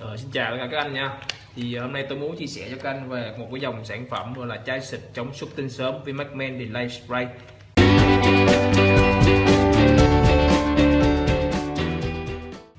Ờ, xin chào tất cả các anh nha. Thì ờ, hôm nay tôi muốn chia sẻ cho các anh về một cái dòng sản phẩm gọi là chai xịt chống xuất tinh sớm Vimacman Delay Spray.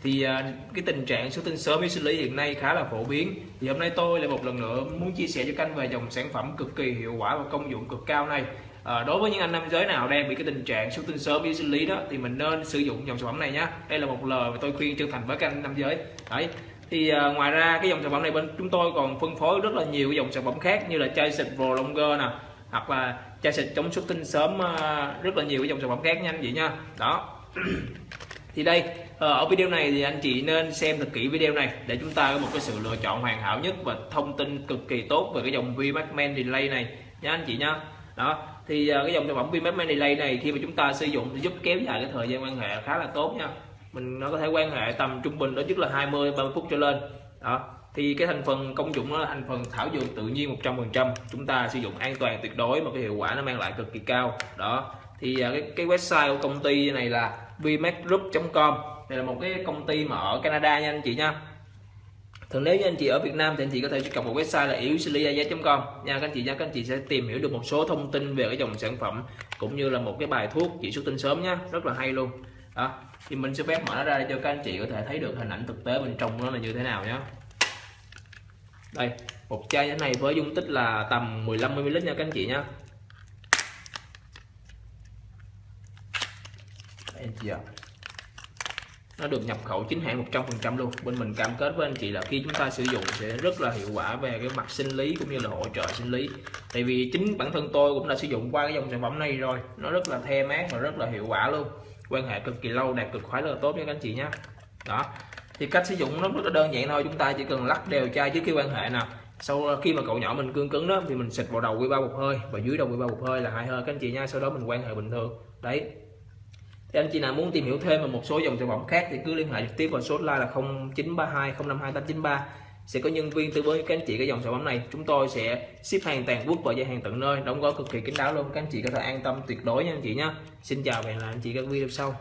Thì ờ, cái tình trạng xuất tinh sớm với sinh lý hiện nay khá là phổ biến. Thì hôm nay tôi lại một lần nữa muốn chia sẻ cho các anh về dòng sản phẩm cực kỳ hiệu quả và công dụng cực cao này. À, đối với những anh nam giới nào đang bị cái tình trạng xuất tinh sớm với sinh lý đó thì mình nên sử dụng dòng sản phẩm này nhé đây là một lời mà tôi khuyên chân thành với các anh nam giới. Đấy thì uh, ngoài ra cái dòng sản phẩm này bên chúng tôi còn phân phối rất là nhiều cái dòng sản phẩm khác như là chai xịt Pro Longer nè hoặc là chai xịt chống xuất tinh sớm uh, rất là nhiều cái dòng sản phẩm khác nha anh chị nha. Đó. Thì đây ờ, ở video này thì anh chị nên xem thật kỹ video này để chúng ta có một cái sự lựa chọn hoàn hảo nhất và thông tin cực kỳ tốt về cái dòng VMAX Men Delay này nha anh chị nha. Đó. Thì à, cái dòng sản phẩm VMAX Men Delay này khi mà chúng ta sử dụng thì giúp kéo dài cái thời gian quan hệ khá là tốt nha mình nó có thể quan hệ tầm trung bình đó, nhất là 20 30 phút trở lên. Đó. Thì cái thành phần công dụng nó là thành phần thảo dược tự nhiên 100% chúng ta sử dụng an toàn tuyệt đối mà cái hiệu quả nó mang lại cực kỳ cao. Đó. Thì à, cái cái website của công ty này là vmacgroup.com đây là một cái công ty mà ở Canada nha anh chị nha. Thường nếu như anh chị ở Việt Nam thì anh chị có thể truy cập một website là yếu com. Nha, các anh chị nha các anh chị sẽ tìm hiểu được một số thông tin về cái dòng sản phẩm cũng như là một cái bài thuốc chỉ xuất tinh sớm nhá rất là hay luôn đó, thì mình sẽ phép mở nó ra để cho các anh chị có thể thấy được hình ảnh thực tế bên trong nó là như thế nào nhé đây, một chai như thế này với dung tích là tầm 15 ml nha các anh chị nhé anh chị ạ. Nó được nhập khẩu chính hãng 100% luôn. Bên mình cam kết với anh chị là khi chúng ta sử dụng sẽ rất là hiệu quả về cái mặt sinh lý cũng như là hỗ trợ sinh lý. Tại vì chính bản thân tôi cũng đã sử dụng qua cái dòng sản phẩm này rồi. Nó rất là the mát và rất là hiệu quả luôn quan hệ cực kỳ lâu, đạt cực khoái rất là tốt nha các anh chị nhé. Đó. Thì cách sử dụng nó rất là đơn giản thôi, chúng ta chỉ cần lắc đều chai trước khi quan hệ nào sau khi mà cậu nhỏ mình cương cứng đó, thì mình xịt vào đầu quy ba một hơi và dưới đầu quy ba một hơi là hai hơi các anh chị nha sau đó mình quan hệ bình thường. Đấy. Thì anh chị nào muốn tìm hiểu thêm về một số dòng sản phẩm khác thì cứ liên hệ trực tiếp vào số hotline là 0932 052 893 sẽ có nhân viên tư vấn cho các anh chị cái dòng sản phẩm này. Chúng tôi sẽ ship hàng toàn quốc và giao hàng tận nơi. Đóng gói cực kỳ kín đáo luôn. Các anh chị có thể an tâm tuyệt đối nha anh chị nhé xin chào và hẹn gặp lại anh chị các video sau.